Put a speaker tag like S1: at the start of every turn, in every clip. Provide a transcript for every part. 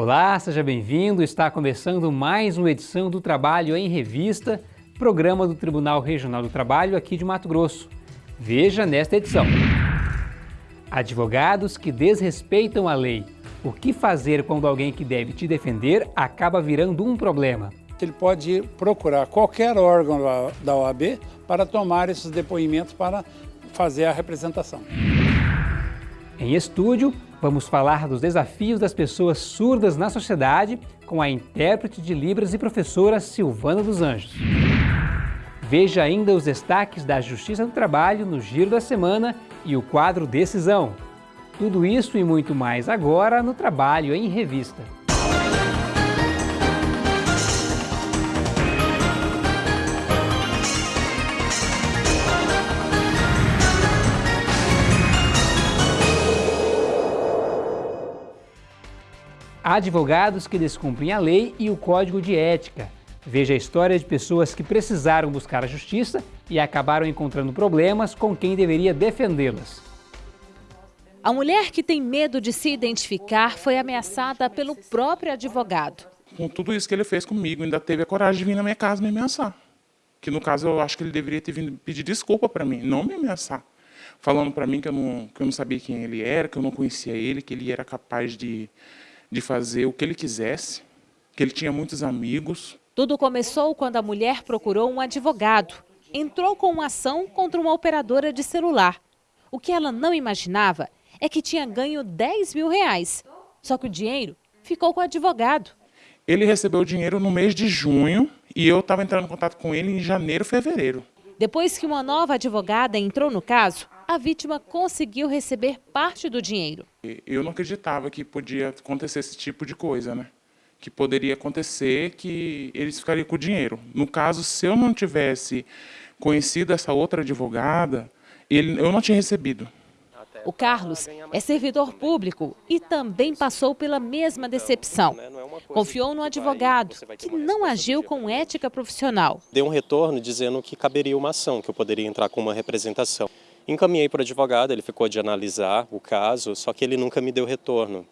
S1: Olá, seja bem-vindo. Está começando mais uma edição do Trabalho em Revista, programa do Tribunal Regional do Trabalho aqui de Mato Grosso. Veja nesta edição. Advogados que desrespeitam a lei. O que fazer quando alguém que deve te defender acaba virando um problema?
S2: Ele pode procurar qualquer órgão da OAB para tomar esses depoimentos para fazer a representação.
S1: Em estúdio, vamos falar dos desafios das pessoas surdas na sociedade com a intérprete de Libras e professora Silvana dos Anjos. Veja ainda os destaques da Justiça do Trabalho no Giro da Semana e o quadro Decisão. Tudo isso e muito mais agora no Trabalho em Revista. Advogados que descumprem a lei e o código de ética. Veja a história de pessoas que precisaram buscar a justiça e acabaram encontrando problemas com quem deveria defendê-las.
S3: A mulher que tem medo de se identificar foi ameaçada pelo próprio advogado.
S4: Com tudo isso que ele fez comigo, ainda teve a coragem de vir na minha casa me ameaçar. Que no caso eu acho que ele deveria ter vindo pedir desculpa para mim, não me ameaçar. Falando para mim que eu, não, que eu não sabia quem ele era, que eu não conhecia ele, que ele era capaz de, de fazer o que ele quisesse, que ele tinha muitos amigos.
S3: Tudo começou quando a mulher procurou um advogado. Entrou com uma ação contra uma operadora de celular. O que ela não imaginava é que tinha ganho 10 mil reais. Só que o dinheiro ficou com o advogado.
S4: Ele recebeu o dinheiro no mês de junho e eu estava entrando em contato com ele em janeiro, fevereiro.
S3: Depois que uma nova advogada entrou no caso, a vítima conseguiu receber parte do dinheiro.
S4: Eu não acreditava que podia acontecer esse tipo de coisa, né? Que poderia acontecer que eles ficariam com o dinheiro. No caso, se eu não tivesse conhecido essa outra advogada, ele, eu não tinha recebido.
S3: O Carlos é servidor público e também passou pela mesma decepção. Confiou no advogado, que não agiu com ética profissional.
S5: Deu um retorno dizendo que caberia uma ação, que eu poderia entrar com uma representação. Encaminhei para o advogado, ele ficou de analisar o caso, só que ele nunca me deu retorno.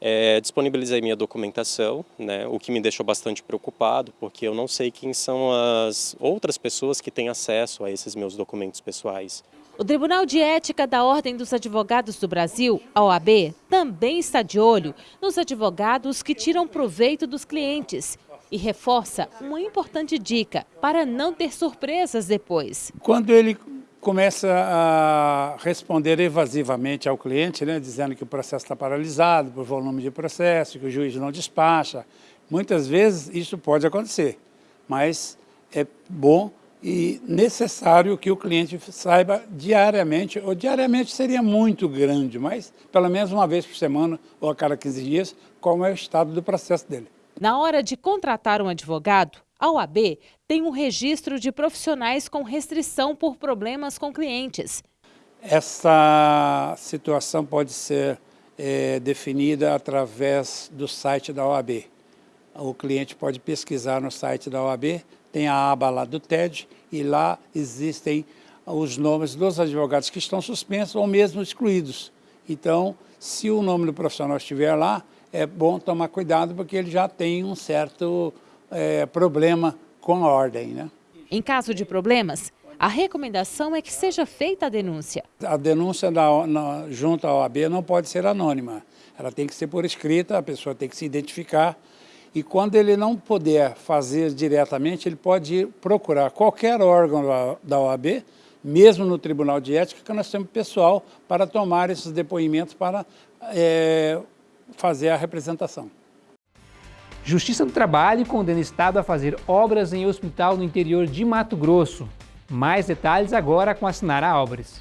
S5: É, disponibilizei minha documentação, né, o que me deixou bastante preocupado, porque eu não sei quem são as outras pessoas que têm acesso a esses meus documentos pessoais.
S3: O Tribunal de Ética da Ordem dos Advogados do Brasil, a OAB, também está de olho nos advogados que tiram proveito dos clientes e reforça uma importante dica para não ter surpresas depois.
S2: Quando ele começa a responder evasivamente ao cliente, né, dizendo que o processo está paralisado por volume de processo, que o juiz não despacha, muitas vezes isso pode acontecer, mas é bom e necessário que o cliente saiba diariamente, ou diariamente seria muito grande, mas pelo menos uma vez por semana ou a cada 15 dias, qual é o estado do processo dele.
S3: Na hora de contratar um advogado, a OAB tem um registro de profissionais com restrição por problemas com clientes.
S2: Essa situação pode ser é, definida através do site da OAB. O cliente pode pesquisar no site da OAB tem a aba lá do TED e lá existem os nomes dos advogados que estão suspensos ou mesmo excluídos. Então, se o nome do profissional estiver lá, é bom tomar cuidado porque ele já tem um certo é, problema com a ordem. Né?
S3: Em caso de problemas, a recomendação é que seja feita a denúncia.
S2: A denúncia da, na, junto à OAB não pode ser anônima. Ela tem que ser por escrita, a pessoa tem que se identificar e quando ele não puder fazer diretamente, ele pode ir procurar qualquer órgão da OAB, mesmo no Tribunal de Ética, que nós temos pessoal para tomar esses depoimentos para é, fazer a representação.
S1: Justiça do Trabalho condena Estado a fazer obras em hospital no interior de Mato Grosso. Mais detalhes agora com a Sinara Álvares.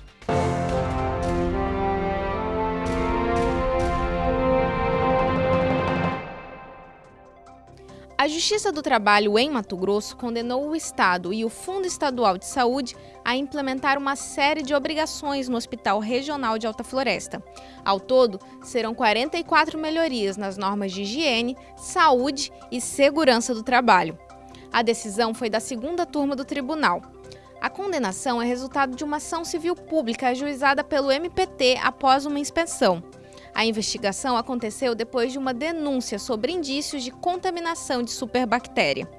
S6: A Justiça do Trabalho em Mato Grosso condenou o Estado e o Fundo Estadual de Saúde a implementar uma série de obrigações no Hospital Regional de Alta Floresta. Ao todo, serão 44 melhorias nas normas de higiene, saúde e segurança do trabalho. A decisão foi da segunda turma do tribunal. A condenação é resultado de uma ação civil pública ajuizada pelo MPT após uma inspeção. A investigação aconteceu depois de uma denúncia sobre indícios de contaminação de superbactéria.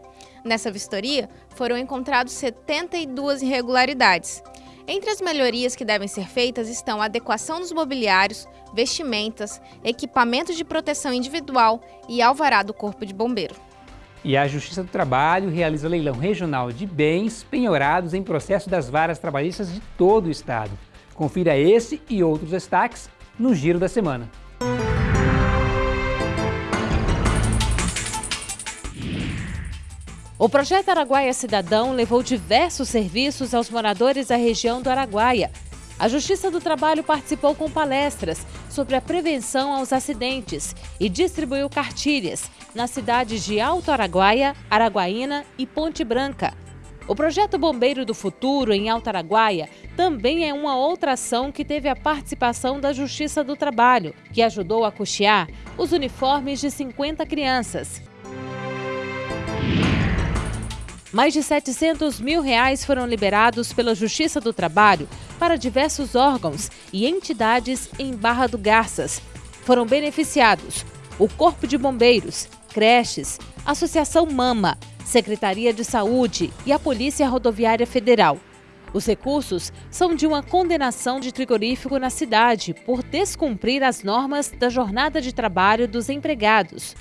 S6: Nessa vistoria, foram encontrados 72 irregularidades. Entre as melhorias que devem ser feitas estão a adequação dos mobiliários, vestimentas, equipamentos de proteção individual e alvará do Corpo de Bombeiro.
S1: E a Justiça do Trabalho realiza leilão regional de bens penhorados em processo das varas trabalhistas de todo o Estado. Confira esse e outros destaques no Giro da Semana.
S3: O projeto Araguaia Cidadão levou diversos serviços aos moradores da região do Araguaia. A Justiça do Trabalho participou com palestras sobre a prevenção aos acidentes e distribuiu cartilhas nas cidades de Alto Araguaia, Araguaína e Ponte Branca. O projeto Bombeiro do Futuro em Alto Araguaia também é uma outra ação que teve a participação da Justiça do Trabalho, que ajudou a custear os uniformes de 50 crianças. Mais de 700 mil reais foram liberados pela Justiça do Trabalho para diversos órgãos e entidades em Barra do Garças. Foram beneficiados o Corpo de Bombeiros, creches, Associação Mama, Secretaria de Saúde e a Polícia Rodoviária Federal. Os recursos são de uma condenação de frigorífico na cidade por descumprir as normas da jornada de trabalho dos empregados.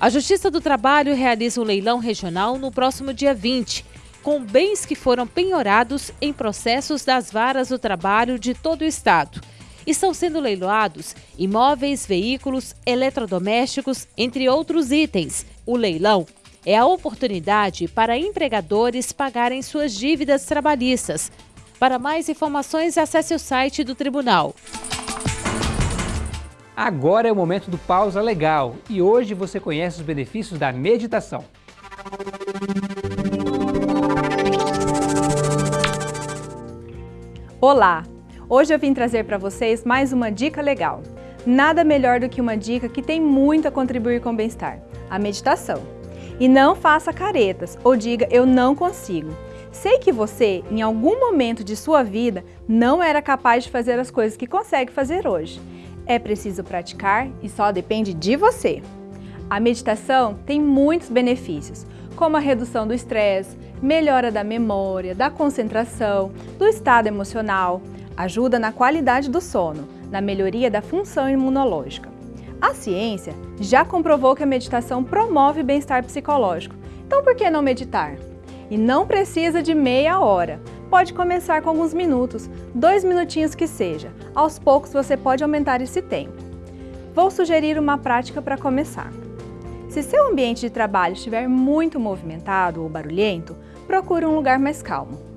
S3: A Justiça do Trabalho realiza um leilão regional no próximo dia 20, com bens que foram penhorados em processos das varas do trabalho de todo o Estado. Estão sendo leiloados imóveis, veículos, eletrodomésticos, entre outros itens. O leilão é a oportunidade para empregadores pagarem suas dívidas trabalhistas. Para mais informações, acesse o site do Tribunal.
S1: Agora é o momento do Pausa Legal e hoje você conhece os benefícios da meditação.
S7: Olá! Hoje eu vim trazer para vocês mais uma dica legal. Nada melhor do que uma dica que tem muito a contribuir com o bem-estar, a meditação. E não faça caretas ou diga eu não consigo. Sei que você, em algum momento de sua vida, não era capaz de fazer as coisas que consegue fazer hoje. É preciso praticar e só depende de você. A meditação tem muitos benefícios, como a redução do estresse, melhora da memória, da concentração, do estado emocional, ajuda na qualidade do sono, na melhoria da função imunológica. A ciência já comprovou que a meditação promove bem-estar psicológico, então por que não meditar? E não precisa de meia hora, pode começar com alguns minutos, dois minutinhos que seja. Aos poucos você pode aumentar esse tempo. Vou sugerir uma prática para começar. Se seu ambiente de trabalho estiver muito movimentado ou barulhento, procure um lugar mais calmo.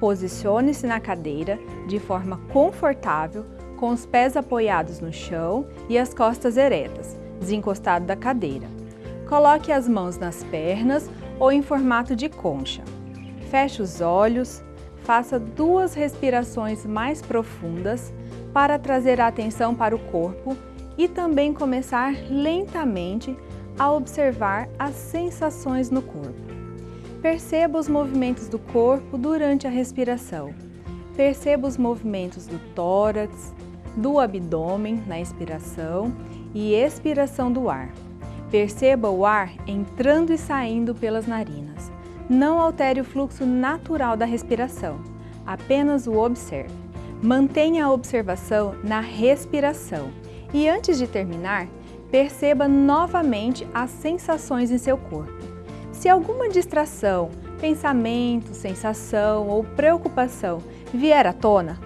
S7: Posicione-se na cadeira de forma confortável, com os pés apoiados no chão e as costas eretas, desencostado da cadeira. Coloque as mãos nas pernas ou em formato de concha. Feche os olhos, faça duas respirações mais profundas para trazer a atenção para o corpo e também começar lentamente a observar as sensações no corpo. Perceba os movimentos do corpo durante a respiração. Perceba os movimentos do tórax, do abdômen na inspiração e expiração do ar. Perceba o ar entrando e saindo pelas narinas. Não altere o fluxo natural da respiração, apenas o observe. Mantenha a observação na respiração e antes de terminar, perceba novamente as sensações em seu corpo. Se alguma distração, pensamento, sensação ou preocupação vier à tona,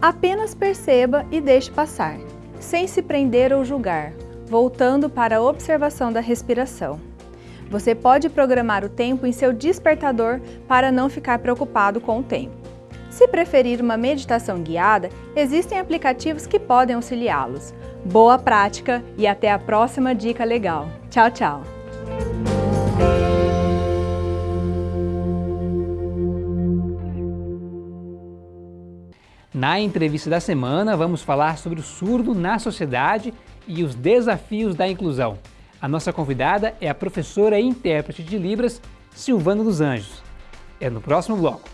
S7: apenas perceba e deixe passar, sem se prender ou julgar, voltando para a observação da respiração. Você pode programar o tempo em seu despertador para não ficar preocupado com o tempo. Se preferir uma meditação guiada, existem aplicativos que podem auxiliá-los. Boa prática e até a próxima dica legal. Tchau, tchau!
S1: Na entrevista da semana, vamos falar sobre o surdo na sociedade e os desafios da inclusão. A nossa convidada é a professora e intérprete de Libras, Silvana dos Anjos. É no próximo bloco.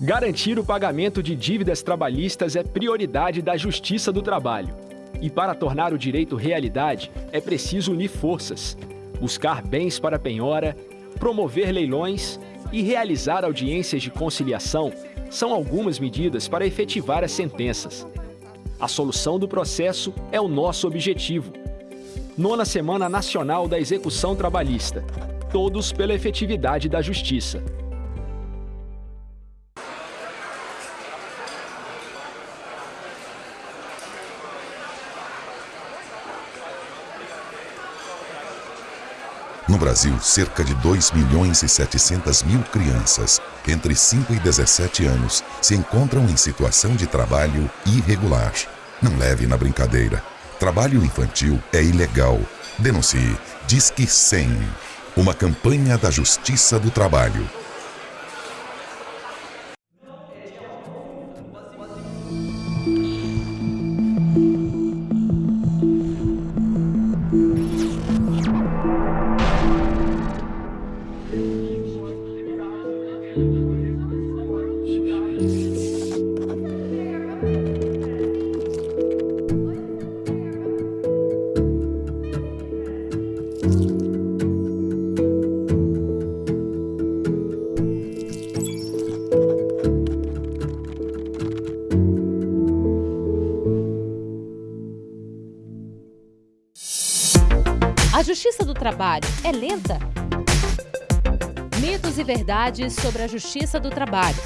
S8: Garantir o pagamento de dívidas trabalhistas é prioridade da Justiça do Trabalho. E para tornar o direito realidade, é preciso unir forças buscar bens para penhora, promover leilões e realizar audiências de conciliação são algumas medidas para efetivar as sentenças. A solução do processo é o nosso objetivo. Nona Semana Nacional da Execução Trabalhista. Todos pela efetividade da justiça.
S9: No Brasil, cerca de 2 milhões e 700 mil crianças entre 5 e 17 anos se encontram em situação de trabalho irregular. Não leve na brincadeira. Trabalho infantil é ilegal. Denuncie. Disque 100. Uma campanha da Justiça do Trabalho.
S3: Verdades sobre a justiça do trabalho.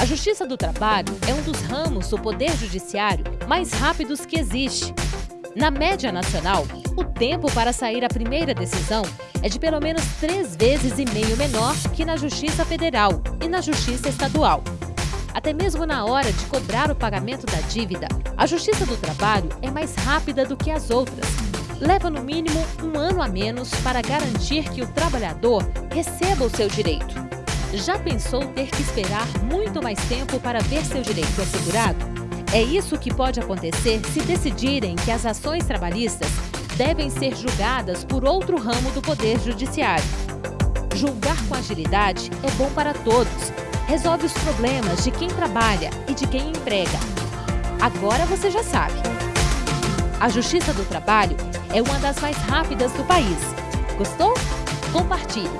S3: A justiça do trabalho é um dos ramos do poder judiciário mais rápidos que existe. Na média nacional, o tempo para sair a primeira decisão é de pelo menos três vezes e meio menor que na Justiça Federal e na Justiça Estadual. Até mesmo na hora de cobrar o pagamento da dívida, a Justiça do Trabalho é mais rápida do que as outras leva no mínimo um ano a menos para garantir que o trabalhador receba o seu direito. Já pensou ter que esperar muito mais tempo para ver seu direito assegurado? É isso que pode acontecer se decidirem que as ações trabalhistas devem ser julgadas por outro ramo do Poder Judiciário. Julgar com agilidade é bom para todos. Resolve os problemas de quem trabalha e de quem emprega. Agora você já sabe. A Justiça do Trabalho é uma das mais rápidas do país. Gostou? Compartilhe!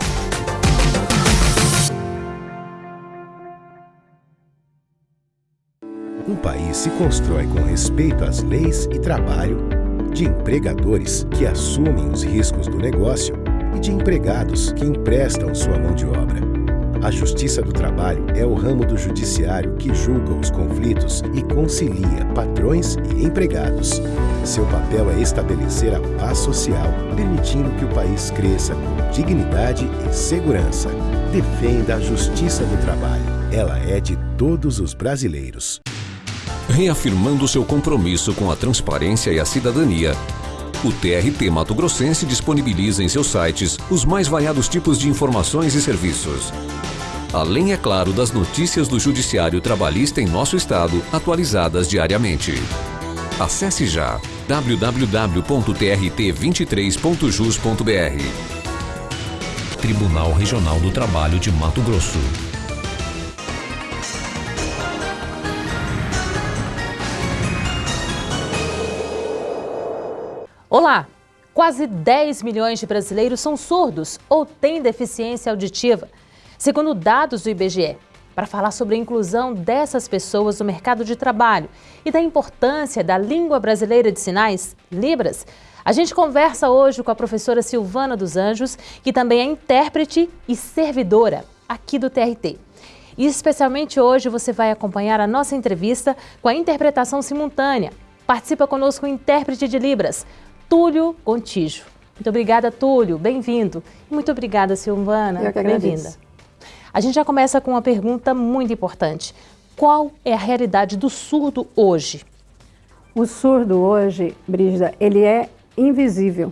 S10: Um país se constrói com respeito às leis e trabalho, de empregadores que assumem os riscos do negócio e de empregados que emprestam sua mão de obra. A Justiça do Trabalho é o ramo do judiciário que julga os conflitos e concilia patrões e empregados. Seu papel é estabelecer a paz social, permitindo que o país cresça com dignidade e segurança. Defenda a Justiça do Trabalho. Ela é de todos os brasileiros.
S11: Reafirmando seu compromisso com a transparência e a cidadania, o TRT Mato Grossense disponibiliza em seus sites os mais variados tipos de informações e serviços. Além, é claro, das notícias do Judiciário Trabalhista em nosso estado, atualizadas diariamente. Acesse já www.trt23.jus.br Tribunal Regional do Trabalho de Mato Grosso.
S3: Olá! Quase 10 milhões de brasileiros são surdos ou têm deficiência auditiva, segundo dados do IBGE. Para falar sobre a inclusão dessas pessoas no mercado de trabalho e da importância da língua brasileira de sinais, Libras, a gente conversa hoje com a professora Silvana dos Anjos, que também é intérprete e servidora aqui do TRT. E especialmente hoje você vai acompanhar a nossa entrevista com a interpretação simultânea. Participa conosco o intérprete de Libras, Túlio Gontijo. Muito obrigada, Túlio. Bem-vindo. Muito obrigada, Silvana.
S12: Eu que
S3: Bem-vinda. A gente já começa com uma pergunta muito importante. Qual é a realidade do surdo hoje?
S12: O surdo hoje, Brígida, ele é invisível.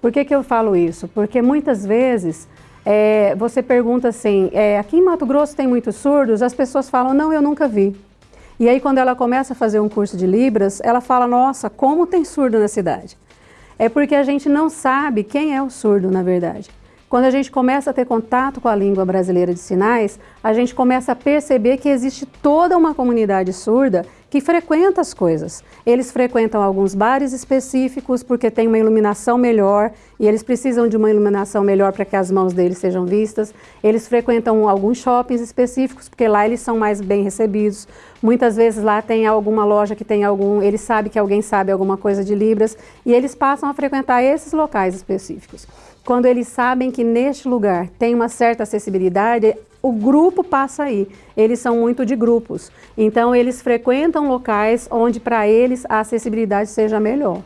S12: Por que, que eu falo isso? Porque muitas vezes é, você pergunta assim, é, aqui em Mato Grosso tem muitos surdos? As pessoas falam, não, eu nunca vi. E aí, quando ela começa a fazer um curso de Libras, ela fala, nossa, como tem surdo na cidade? É porque a gente não sabe quem é o surdo, na verdade. Quando a gente começa a ter contato com a língua brasileira de sinais, a gente começa a perceber que existe toda uma comunidade surda que frequenta as coisas. Eles frequentam alguns bares específicos porque tem uma iluminação melhor e eles precisam de uma iluminação melhor para que as mãos deles sejam vistas. Eles frequentam alguns shoppings específicos porque lá eles são mais bem recebidos. Muitas vezes lá tem alguma loja que tem algum, eles sabem que alguém sabe alguma coisa de Libras e eles passam a frequentar esses locais específicos. Quando eles sabem que neste lugar tem uma certa acessibilidade, o grupo passa aí. Eles são muito de grupos. Então, eles frequentam locais onde para eles a acessibilidade seja melhor.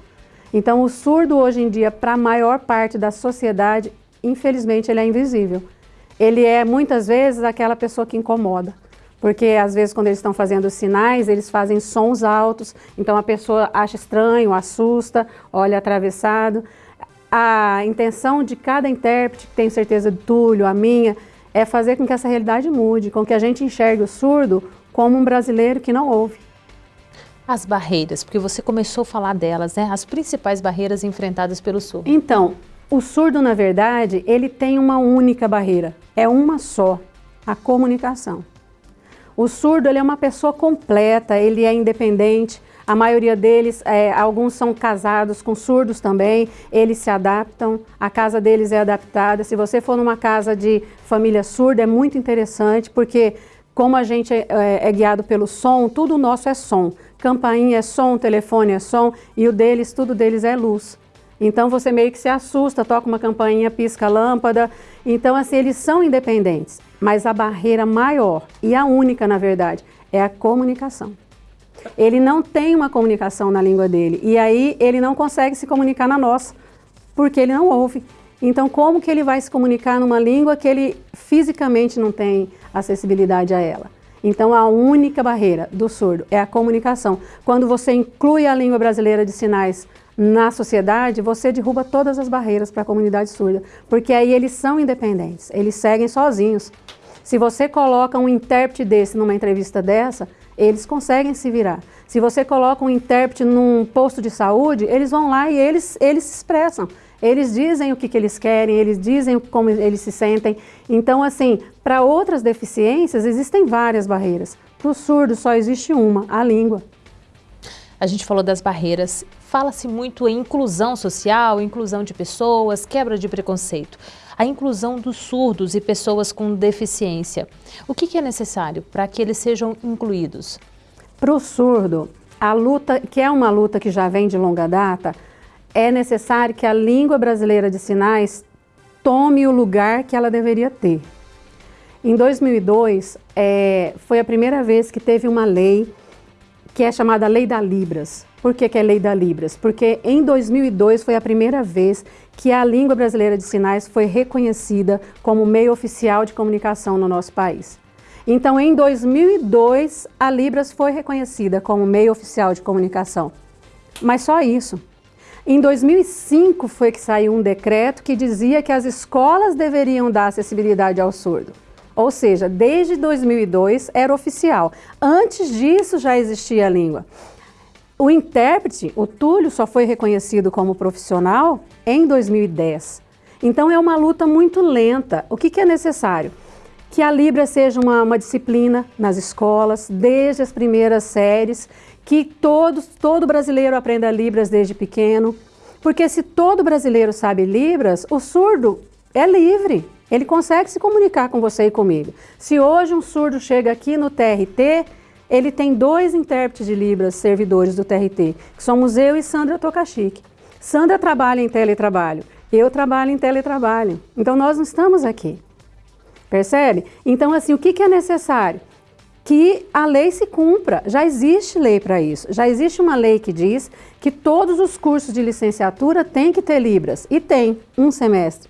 S12: Então, o surdo hoje em dia, para a maior parte da sociedade, infelizmente, ele é invisível. Ele é, muitas vezes, aquela pessoa que incomoda. Porque, às vezes, quando eles estão fazendo sinais, eles fazem sons altos, então a pessoa acha estranho, assusta, olha atravessado a intenção de cada intérprete, que tenho certeza do Túlio, a minha, é fazer com que essa realidade mude, com que a gente enxergue o surdo como um brasileiro que não ouve.
S3: As barreiras, porque você começou a falar delas, né? As principais barreiras enfrentadas pelo surdo.
S12: Então, o surdo, na verdade, ele tem uma única barreira, é uma só, a comunicação. O surdo ele é uma pessoa completa, ele é independente, a maioria deles, é, alguns são casados com surdos também, eles se adaptam, a casa deles é adaptada. Se você for numa casa de família surda, é muito interessante, porque como a gente é, é, é guiado pelo som, tudo nosso é som. Campainha é som, telefone é som, e o deles, tudo deles é luz. Então você meio que se assusta, toca uma campainha, pisca a lâmpada. Então assim, eles são independentes, mas a barreira maior e a única, na verdade, é a comunicação ele não tem uma comunicação na língua dele. E aí ele não consegue se comunicar na nossa, porque ele não ouve. Então, como que ele vai se comunicar numa língua que ele fisicamente não tem acessibilidade a ela? Então, a única barreira do surdo é a comunicação. Quando você inclui a língua brasileira de sinais na sociedade, você derruba todas as barreiras para a comunidade surda, porque aí eles são independentes, eles seguem sozinhos. Se você coloca um intérprete desse numa entrevista dessa, eles conseguem se virar. Se você coloca um intérprete num posto de saúde, eles vão lá e eles, eles se expressam. Eles dizem o que, que eles querem, eles dizem como eles se sentem. Então, assim, para outras deficiências existem várias barreiras. Para o surdo só existe uma, a língua.
S3: A gente falou das barreiras, fala-se muito em inclusão social, inclusão de pessoas, quebra de preconceito a inclusão dos surdos e pessoas com deficiência. O que, é necessário para que eles sejam incluídos?
S12: Para o surdo, a luta, que é uma luta que já vem de longa data, é necessário que a língua brasileira de sinais tome o lugar que ela deveria ter. Em 2002, é, foi a primeira vez que teve uma lei que é chamada Lei da Libras. Por que, que é Lei da Libras? Porque em 2002 foi a primeira vez que a língua brasileira de sinais foi reconhecida como meio oficial de comunicação no nosso país. Então, em 2002, a Libras foi reconhecida como meio oficial de comunicação. Mas só isso. Em 2005 foi que saiu um decreto que dizia que as escolas deveriam dar acessibilidade ao surdo. Ou seja, desde 2002 era oficial. Antes disso já existia a língua. O intérprete, o Túlio, só foi reconhecido como profissional em 2010. Então é uma luta muito lenta. O que, que é necessário? Que a Libra seja uma, uma, disciplina nas escolas, desde as primeiras séries, que todos, todo brasileiro aprenda Libras desde pequeno, porque se todo brasileiro sabe Libras, o surdo é livre. Ele consegue se comunicar com você e comigo. Se hoje um surdo chega aqui no TRT, ele tem dois intérpretes de Libras, servidores do TRT, que somos eu e Sandra Tokaschik. Sandra trabalha em teletrabalho, eu trabalho em teletrabalho. Então nós não estamos aqui. Percebe? Então assim, o que, que é necessário? Que a lei se cumpra. Já existe lei para isso. Já existe uma lei que diz que todos os cursos de licenciatura têm que ter Libras. E tem, um semestre.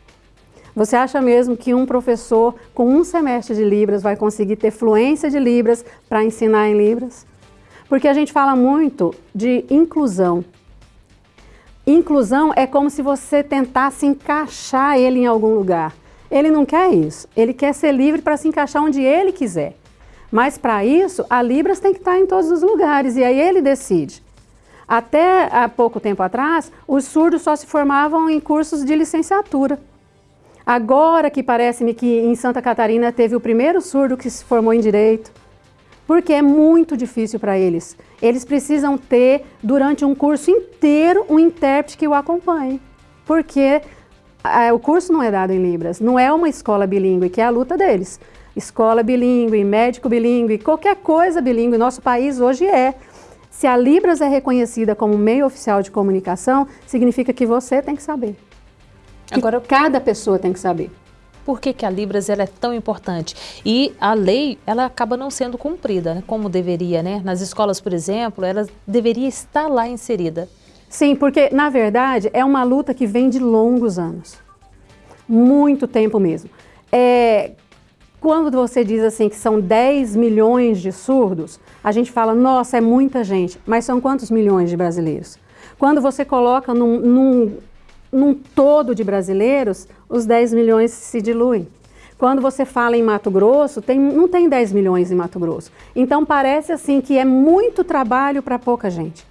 S12: Você acha mesmo que um professor com um semestre de Libras vai conseguir ter fluência de Libras para ensinar em Libras? Porque a gente fala muito de inclusão. Inclusão é como se você tentasse encaixar ele em algum lugar. Ele não quer isso. Ele quer ser livre para se encaixar onde ele quiser. Mas para isso, a Libras tem que estar em todos os lugares e aí ele decide. Até há pouco tempo atrás, os surdos só se formavam em cursos de licenciatura. Agora que parece-me que em Santa Catarina teve o primeiro surdo que se formou em Direito, porque é muito difícil para eles. Eles precisam ter, durante um curso inteiro, um intérprete que o acompanhe, porque o curso não é dado em Libras, não é uma escola bilíngue, que é a luta deles. Escola bilíngue, médico bilíngue, qualquer coisa bilíngue, nosso país hoje é. Se a Libras é reconhecida como meio oficial de comunicação, significa que você tem que saber. Agora, cada pessoa tem que saber
S3: por que, que a Libras ela é tão importante. E a lei, ela acaba não sendo cumprida, né, como deveria, né? Nas escolas, por exemplo, ela deveria estar lá inserida.
S12: Sim, porque, na verdade, é uma luta que vem de longos anos. Muito tempo mesmo. É, quando você diz assim que são 10 milhões de surdos, a gente fala, nossa, é muita gente. Mas são quantos milhões de brasileiros? Quando você coloca num, num num todo de brasileiros, os 10 milhões se diluem. Quando você fala em Mato Grosso, tem, não tem 10 milhões em Mato Grosso. Então parece assim que é muito trabalho para pouca gente.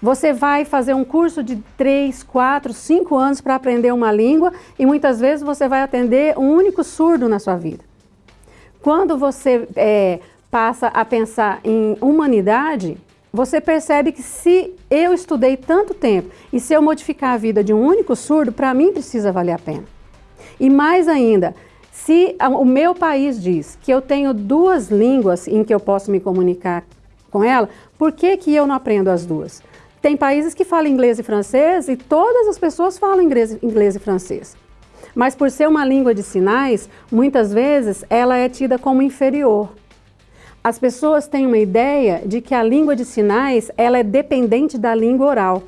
S12: Você vai fazer um curso de 3, 4, 5 anos para aprender uma língua e muitas vezes você vai atender um único surdo na sua vida. Quando você é, passa a pensar em humanidade, você percebe que se eu estudei tanto tempo e se eu modificar a vida de um único surdo, para mim precisa valer a pena. E mais ainda, se o meu país diz que eu tenho duas línguas em que eu posso me comunicar com ela, por que, que eu não aprendo as duas? Tem países que falam inglês e francês e todas as pessoas falam inglês, inglês e francês. Mas por ser uma língua de sinais, muitas vezes ela é tida como inferior. As pessoas têm uma ideia de que a língua de sinais ela é dependente da língua oral,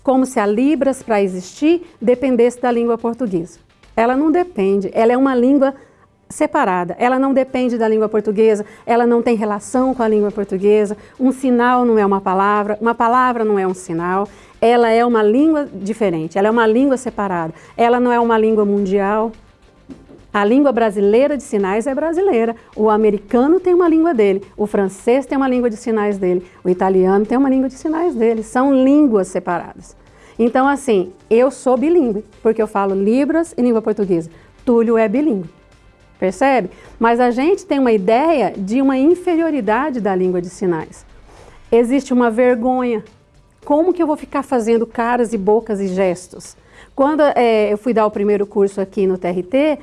S12: como se a Libras, para existir, dependesse da língua portuguesa. Ela não depende, ela é uma língua separada. Ela não depende da língua portuguesa, ela não tem relação com a língua portuguesa. Um sinal não é uma palavra, uma palavra não é um sinal. Ela é uma língua diferente, ela é uma língua separada. Ela não é uma língua mundial, a língua brasileira de sinais é brasileira, o americano tem uma língua dele, o francês tem uma língua de sinais dele, o italiano tem uma língua de sinais dele, são línguas separadas. Então, assim, eu sou bilíngue, porque eu falo Libras e língua portuguesa. Túlio é bilíngue, percebe? Mas a gente tem uma ideia de uma inferioridade da língua de sinais. Existe uma vergonha. Como que eu vou ficar fazendo caras e bocas e gestos? Quando é, eu fui dar o primeiro curso aqui no TRT,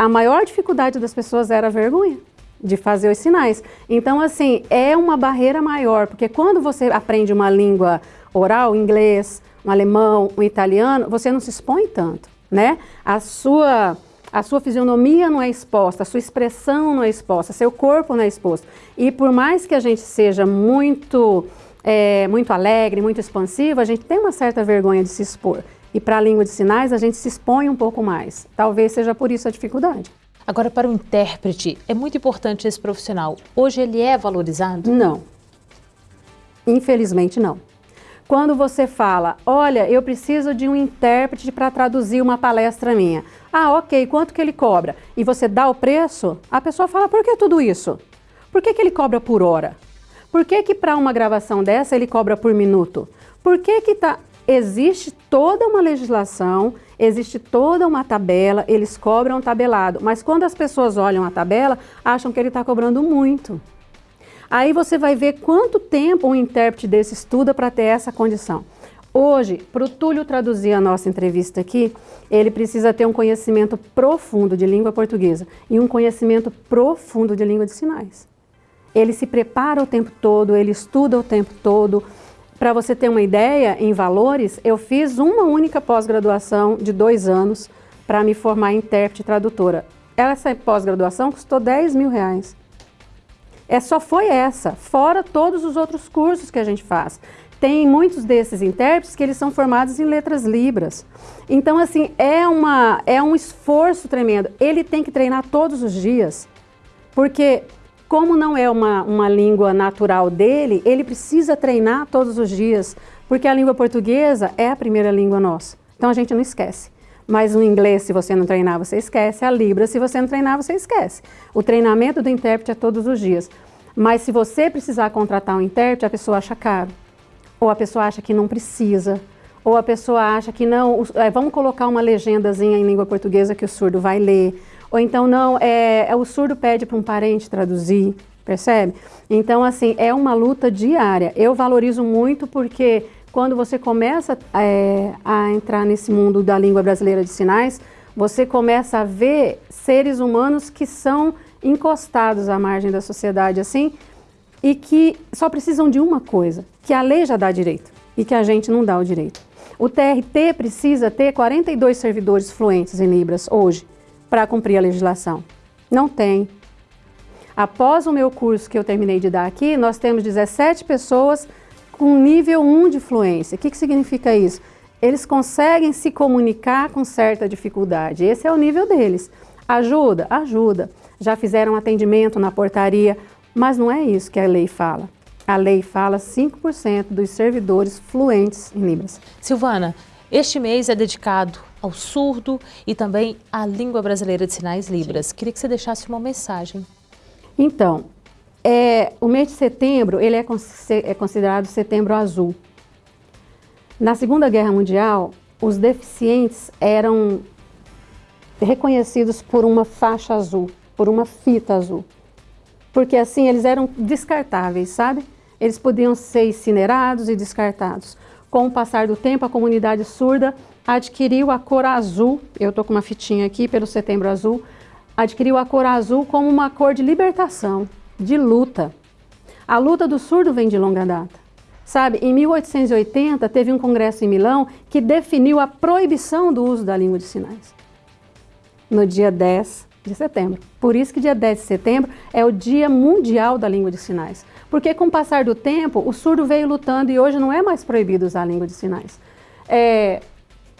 S12: a maior dificuldade das pessoas era a vergonha de fazer os sinais. Então, assim, é uma barreira maior, porque quando você aprende uma língua oral, inglês, um alemão, um italiano, você não se expõe tanto, né? A sua, a sua fisionomia não é exposta, a sua expressão não é exposta, seu corpo não é exposto. E por mais que a gente seja muito, é, muito alegre, muito expansivo, a gente tem uma certa vergonha de se expor. E para a língua de sinais a gente se expõe um pouco mais. Talvez seja por isso a dificuldade.
S3: Agora, para o intérprete, é muito importante esse profissional. Hoje ele é valorizado?
S12: Não. Infelizmente não. Quando você fala, olha, eu preciso de um intérprete para traduzir uma palestra minha. Ah, ok, quanto que ele cobra? E você dá o preço, a pessoa fala, por que tudo isso? Por que, que ele cobra por hora? Por que que para uma gravação dessa ele cobra por minuto? Por que que tá existe toda uma legislação, existe toda uma tabela, eles cobram tabelado, mas quando as pessoas olham a tabela, acham que ele está cobrando muito. Aí você vai ver quanto tempo um intérprete desse estuda para ter essa condição. Hoje, para o Túlio traduzir a nossa entrevista aqui, ele precisa ter um conhecimento profundo de língua portuguesa e um conhecimento profundo de língua de sinais. Ele se prepara o tempo todo, ele estuda o tempo todo, para você ter uma ideia, em valores, eu fiz uma única pós-graduação de dois anos para me formar intérprete e tradutora. Essa pós-graduação custou 10 mil reais. É, só foi essa, fora todos os outros cursos que a gente faz. Tem muitos desses intérpretes que eles são formados em letras libras. Então, assim, é, uma, é um esforço tremendo. Ele tem que treinar todos os dias, porque como não é uma, uma língua natural dele, ele precisa treinar todos os dias, porque a língua portuguesa é a primeira língua nossa. Então a gente não esquece. Mas o inglês, se você não treinar, você esquece. A Libra, se você não treinar, você esquece. O treinamento do intérprete é todos os dias. Mas se você precisar contratar um intérprete, a pessoa acha caro. Ou a pessoa acha que não precisa. ou a pessoa acha que não, é, vamos colocar uma legendazinha em língua portuguesa que o surdo vai ler, ou então não, é, é o surdo pede para um parente traduzir, percebe? Então, assim, é uma luta diária. Eu valorizo muito porque quando você começa é, a entrar nesse mundo da língua brasileira de sinais, você começa a ver seres humanos que são encostados à margem da sociedade, assim, e que só precisam de uma coisa, que a lei já dá direito e que a gente não dá o direito. O TRT precisa ter 42 servidores fluentes em Libras hoje para cumprir a legislação. Não tem. Após o meu curso que eu terminei de dar aqui, nós temos 17 pessoas com nível 1 de fluência. O que, que significa isso? Eles conseguem se comunicar com certa dificuldade. Esse é o nível deles. Ajuda? Ajuda. Já fizeram atendimento na portaria, mas não é isso que a lei fala. A lei fala 5% dos servidores fluentes em Libras.
S3: Silvana, este mês é dedicado ao surdo e também à língua brasileira de sinais Libras. Sim. Queria que você deixasse uma mensagem.
S12: Então, é, o mês de setembro ele é, é considerado setembro azul. Na Segunda Guerra Mundial, os deficientes eram reconhecidos por uma faixa azul, por uma fita azul. Porque assim eles eram descartáveis, sabe? Eles podiam ser incinerados e descartados. Com o passar do tempo, a comunidade surda adquiriu a cor azul, eu estou com uma fitinha aqui pelo Setembro Azul, adquiriu a cor azul como uma cor de libertação, de luta. A luta do surdo vem de longa data. Sabe, em 1880 teve um congresso em Milão que definiu a proibição do uso da língua de sinais. No dia 10 de setembro. Por isso que dia 10 de setembro é o Dia Mundial da Língua de Sinais. Porque com o passar do tempo, o surdo veio lutando e hoje não é mais proibido usar a língua de sinais. É,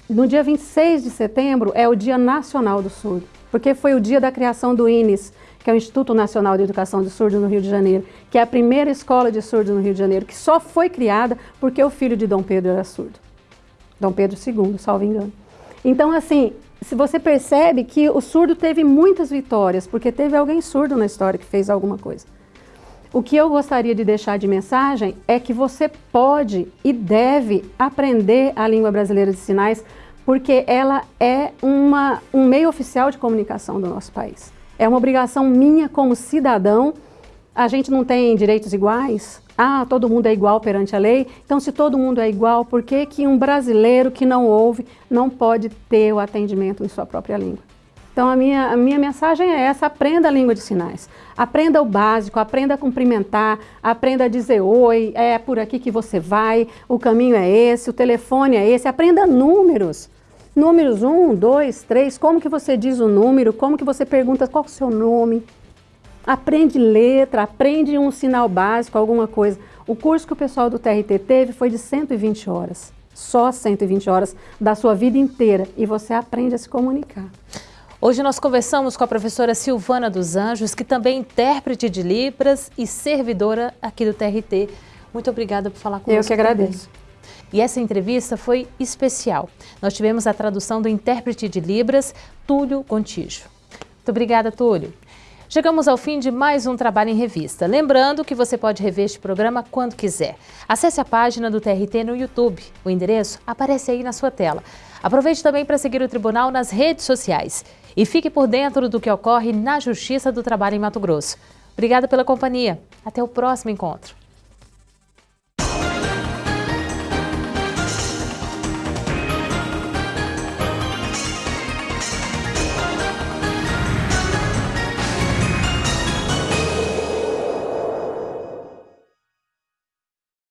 S12: no dia 26 de setembro é o Dia Nacional do Surdo, porque foi o dia da criação do INES, que é o Instituto Nacional de Educação de Surdos no Rio de Janeiro, que é a primeira escola de surdos no Rio de Janeiro, que só foi criada porque o filho de Dom Pedro era surdo. Dom Pedro II, salvo engano. Então, assim, se você percebe que o surdo teve muitas vitórias, porque teve alguém surdo na história que fez alguma coisa. O que eu gostaria de deixar de mensagem é que você pode e deve aprender a língua brasileira de sinais, porque ela é uma, um meio oficial de comunicação do nosso país. É uma obrigação minha como cidadão. A gente não tem direitos iguais? Ah, todo mundo é igual perante a lei? Então, se todo mundo é igual, por que, que um brasileiro que não ouve não pode ter o atendimento em sua própria língua? Então a minha, a minha mensagem é essa, aprenda a língua de sinais. Aprenda o básico, aprenda a cumprimentar, aprenda a dizer oi, é por aqui que você vai, o caminho é esse, o telefone é esse, aprenda números. Números 1, 2, 3, como que você diz o número, como que você pergunta qual é o seu nome. Aprende letra, aprende um sinal básico, alguma coisa. O curso que o pessoal do TRT teve foi de 120 horas. Só 120 horas da sua vida inteira. E você aprende a se comunicar.
S3: Hoje nós conversamos com a professora Silvana dos Anjos, que também é intérprete de Libras e servidora aqui do TRT. Muito obrigada por falar conosco.
S12: Eu que agradeço.
S3: Também. E essa entrevista foi especial. Nós tivemos a tradução do intérprete de Libras, Túlio Gontijo. Muito obrigada, Túlio. Chegamos ao fim de mais um Trabalho em Revista. Lembrando que você pode rever este programa quando quiser. Acesse a página do TRT no YouTube. O endereço aparece aí na sua tela. Aproveite também para seguir o Tribunal nas redes sociais e fique por dentro do que ocorre na Justiça do Trabalho em Mato Grosso. Obrigada pela companhia. Até o próximo encontro.